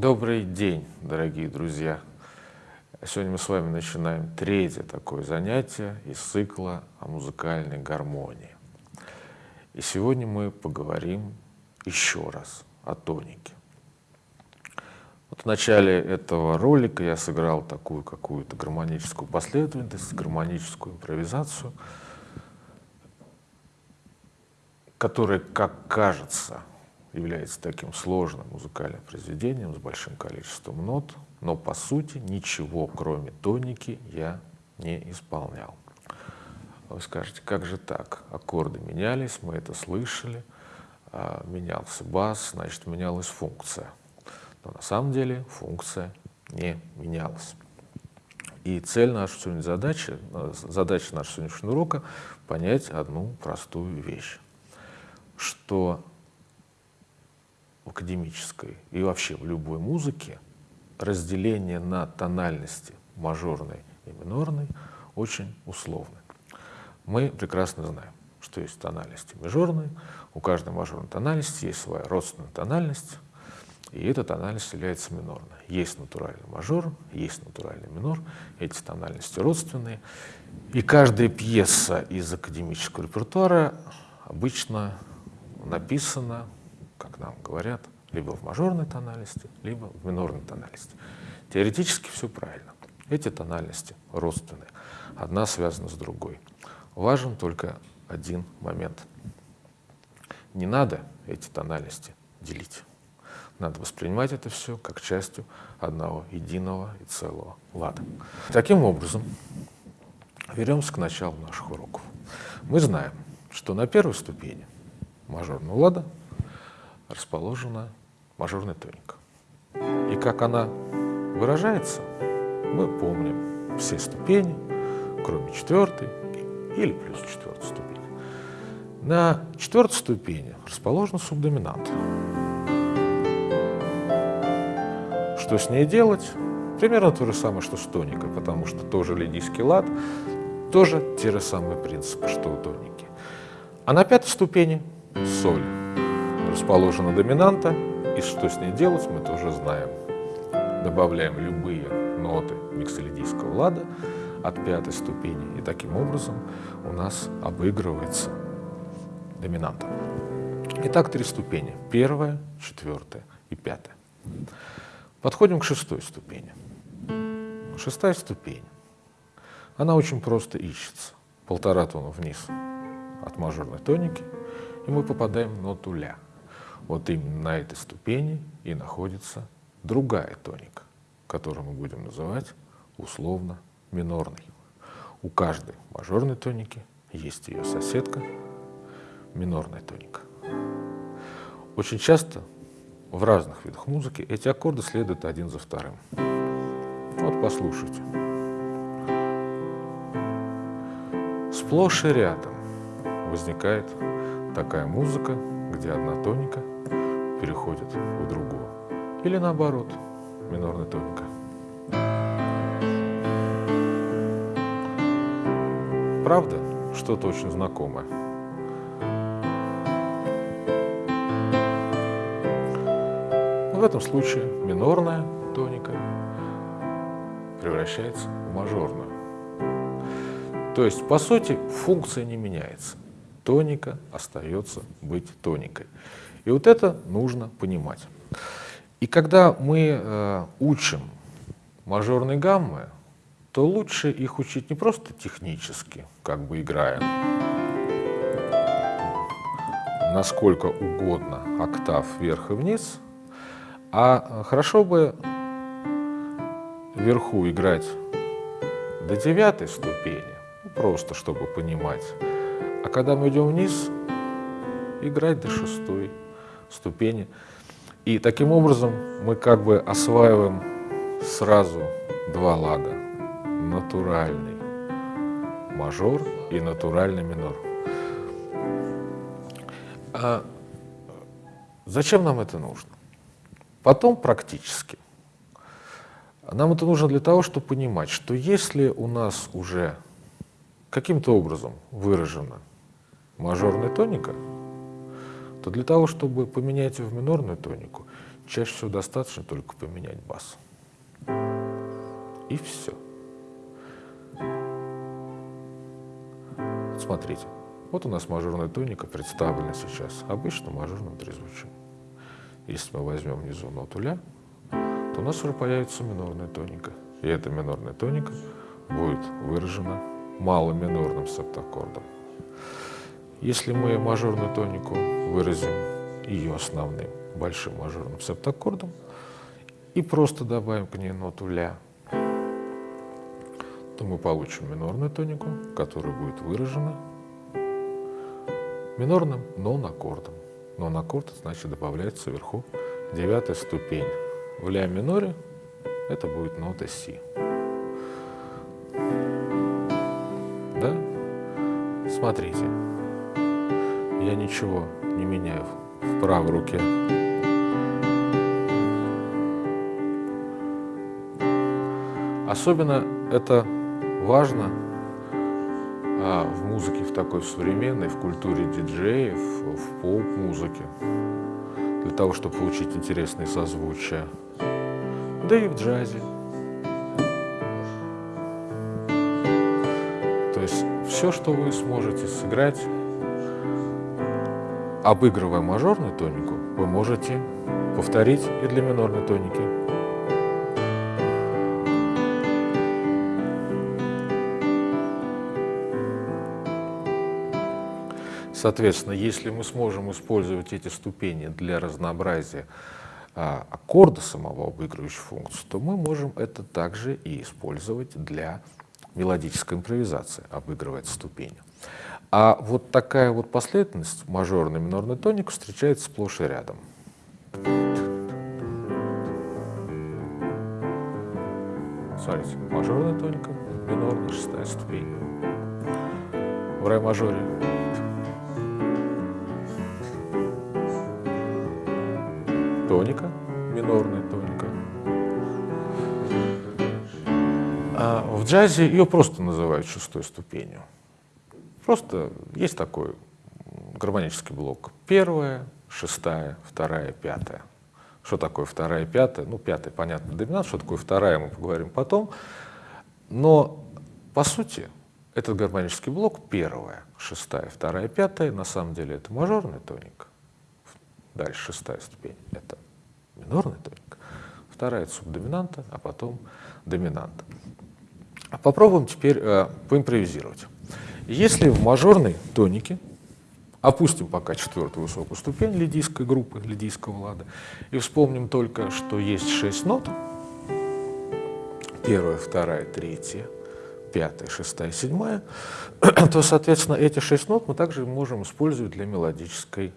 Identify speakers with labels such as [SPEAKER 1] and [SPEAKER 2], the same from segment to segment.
[SPEAKER 1] Добрый день, дорогие друзья! Сегодня мы с вами начинаем третье такое занятие из цикла о музыкальной гармонии. И сегодня мы поговорим еще раз о тонике. Вот в начале этого ролика я сыграл такую какую-то гармоническую последовательность, гармоническую импровизацию, которая, как кажется, является таким сложным музыкальным произведением с большим количеством нот, но по сути ничего, кроме тоники, я не исполнял. Вы скажете, как же так? Аккорды менялись, мы это слышали, а, менялся бас, значит, менялась функция. Но на самом деле функция не менялась. И цель нашей сегодня задачи, задача нашего сегодняшнего урока — понять одну простую вещь, что в академической и вообще в любой музыке разделение на тональности мажорной и минорной очень условны. Мы прекрасно знаем, что есть тональности мажорные, у каждой мажорной тональности есть своя родственная тональность, и эта тональность является минорной. Есть натуральный мажор, есть натуральный минор, эти тональности родственные. И каждая пьеса из академического репертуара обычно написана как нам говорят, либо в мажорной тональности, либо в минорной тональности. Теоретически все правильно. Эти тональности родственные, одна связана с другой. Важен только один момент. Не надо эти тональности делить. Надо воспринимать это все как частью одного единого и целого лада. Таким образом, вернемся к началу наших уроков. Мы знаем, что на первой ступени мажорного лада расположена мажорная тоника. И как она выражается, мы помним все ступени, кроме четвертой или плюс четвертой ступени. На четвертой ступени расположен субдоминант. Что с ней делать? Примерно то же самое, что с тоникой, потому что тоже лидийский лад, тоже те же самые принципы, что у тоники. А на пятой ступени соль расположена доминанта, и что с ней делать, мы тоже знаем. Добавляем любые ноты миксолидийского лада от пятой ступени, и таким образом у нас обыгрывается доминанта. Итак, три ступени. Первая, четвертая и пятая. Подходим к шестой ступени. Шестая ступень. Она очень просто ищется. Полтора тона вниз от мажорной тоники, и мы попадаем в ноту ля. Вот именно на этой ступени и находится другая тоника, которую мы будем называть условно минорной. У каждой мажорной тоники есть ее соседка, минорная тоника. Очень часто в разных видах музыки эти аккорды следуют один за вторым. Вот послушайте. Сплошь и рядом возникает такая музыка, где одна тоника переходит в другую. Или наоборот, минорная тоника. Правда? Что-то очень знакомое. В этом случае минорная тоника превращается в мажорную. То есть, по сути, функция не меняется. Тоника остается быть тоникой. И вот это нужно понимать. И когда мы э, учим мажорные гаммы, то лучше их учить не просто технически, как бы играя насколько угодно октав вверх и вниз, а хорошо бы вверху играть до девятой ступени, просто чтобы понимать, а когда мы идем вниз, играть до шестой ступени. И таким образом мы как бы осваиваем сразу два лада. Натуральный мажор и натуральный минор. А зачем нам это нужно? Потом практически. Нам это нужно для того, чтобы понимать, что если у нас уже каким-то образом выражена мажорная тоника, то для того, чтобы поменять ее в минорную тонику, чаще всего достаточно только поменять бас. И все. Смотрите, вот у нас мажорная тоника представлена сейчас обычным мажорным трезвучием. Если мы возьмем внизу ноту ля, то у нас уже появится минорная тоника. И эта минорная тоника будет выражена малым минорным септаккордом. Если мы мажорную тонику выразим ее основным большим мажорным септаккордом и просто добавим к ней ноту ля, то мы получим минорную тонику, которая будет выражена минорным нон-аккордом. Нон-аккорд значит добавляется вверху девятая ступень. В ля миноре это будет нота си. Да? Смотрите, я ничего не меняю в правой руке. Особенно это важно а, в музыке, в такой современной, в культуре диджеев, в поп-музыке, для того, чтобы получить интересные созвучия, да и в джазе. То есть все, что вы сможете сыграть, обыгрывая мажорную тонику, вы можете повторить и для минорной тоники. Соответственно, если мы сможем использовать эти ступени для разнообразия а, аккорда самого обыгрывающей функции, то мы можем это также и использовать для мелодической импровизации, обыгрывать ступени. А вот такая вот последовательность мажорный минорный тоник встречается сплошь и рядом. Смотрите, мажорная тоника, минорная шестая ступень. В ре мажоре тоника, минорная тоника. А в джазе ее просто называют шестой ступенью. Просто есть такой гармонический блок. Первая, шестая, вторая, пятая. Что такое вторая, пятая? Ну, пятая, понятно, доминант. Что такое вторая, мы поговорим потом. Но, по сути, этот гармонический блок первая, шестая, вторая, пятая, на самом деле это мажорный тоник. Дальше шестая ступень — это минорный тоник. Вторая — это субдоминанта, а потом доминанта. Попробуем теперь э, поимпровизировать. Если в мажорной тонике, опустим пока четвертую высокую ступень лидийской группы, лидийского лада, и вспомним только, что есть шесть нот, первая, вторая, третья, пятая, шестая, седьмая, то, соответственно, эти шесть нот мы также можем использовать для мелодической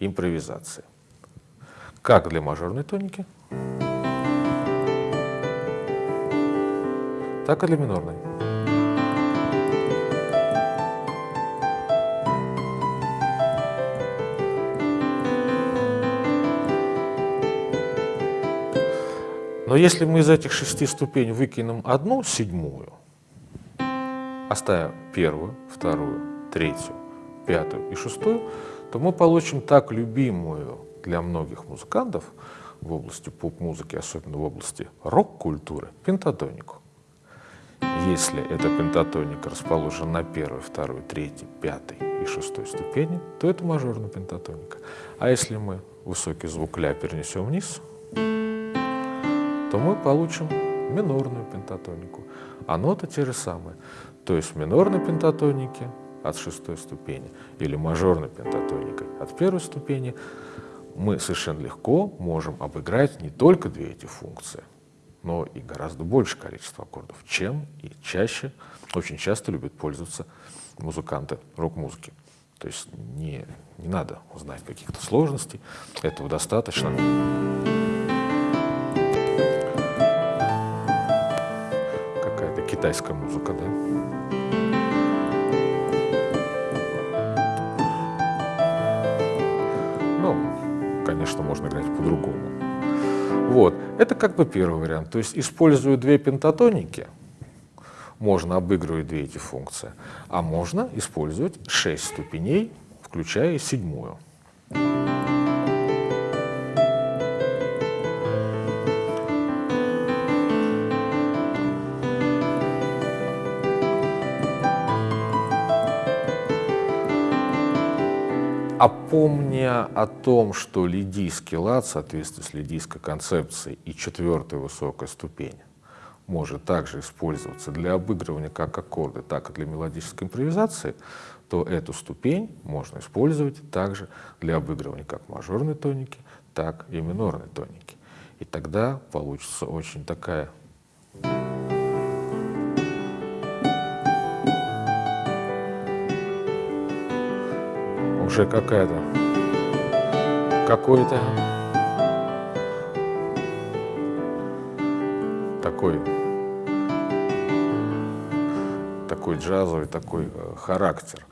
[SPEAKER 1] импровизации. Как для мажорной тоники, так и для минорной. Но если мы из этих шести ступеней выкинем одну седьмую, оставим первую, вторую, третью, пятую и шестую, то мы получим так любимую для многих музыкантов в области поп-музыки, особенно в области рок-культуры, пентатонику. Если эта пентатоника расположена на первой, второй, третьей, пятой и шестой ступени, то это мажорная пентатоника. А если мы высокий звук ля перенесем вниз, то мы получим минорную пентатонику. А ноты те же самые. То есть в минорной пентатонике от шестой ступени или мажорной пентатоникой от первой ступени мы совершенно легко можем обыграть не только две эти функции, но и гораздо большее количество аккордов, чем и чаще, очень часто любят пользоваться музыканты рок-музыки. То есть не, не надо знать каких-то сложностей, этого достаточно. Китайская музыка, да? Ну, конечно, можно играть по-другому. Вот, это как бы первый вариант. То есть, используя две пентатоники, можно обыгрывать две эти функции, а можно использовать шесть ступеней, включая седьмую. А помня о том, что лидийский лад в соответствии с лидийской концепцией и четвертая высокая ступень может также использоваться для обыгрывания как аккорды, так и для мелодической импровизации, то эту ступень можно использовать также для обыгрывания как мажорной тоники, так и минорной тоники. И тогда получится очень такая уже какая-то какой-то такой такой джазовый такой э, характер.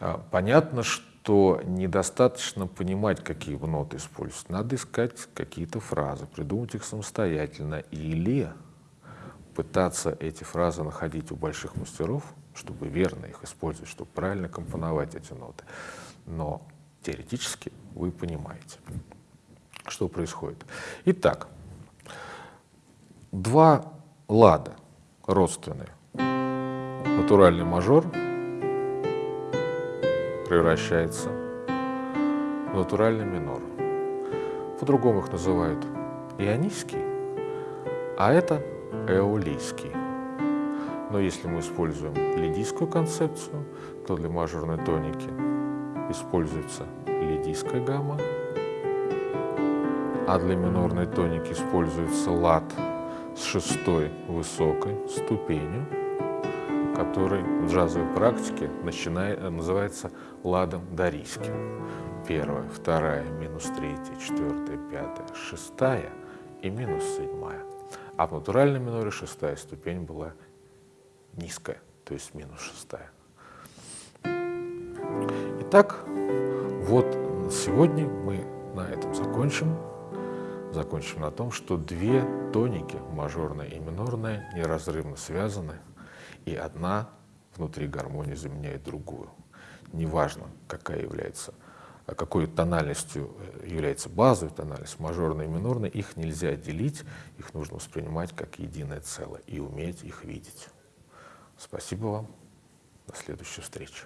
[SPEAKER 1] А, понятно, что недостаточно понимать, какие ноты используются. Надо искать какие-то фразы, придумать их самостоятельно или пытаться эти фразы находить у больших мастеров, чтобы верно их использовать, чтобы правильно компоновать эти ноты. Но теоретически вы понимаете, что происходит. Итак, два лада родственные. Натуральный мажор превращается в натуральный минор. По-другому их называют ионийский, а это эолийский. Но если мы используем лидийскую концепцию, то для мажорной тоники используется лидийская гамма, а для минорной тоники используется лад с шестой высокой ступенью, который в джазовой практике начинает, называется ладом дарийским. Первая, вторая, минус третья, четвертая, пятая, шестая и минус седьмая. А в натуральном миноре шестая ступень была низкая, то есть минус шестая. Итак, вот сегодня мы на этом закончим. Закончим на том, что две тоники, мажорная и минорная, неразрывно связаны, и одна внутри гармонии заменяет другую. Неважно, какая является какой тональностью э, является базовая тональность, мажорная и минорная, их нельзя отделить, их нужно воспринимать как единое целое и уметь их видеть. Спасибо вам. До следующей встречи.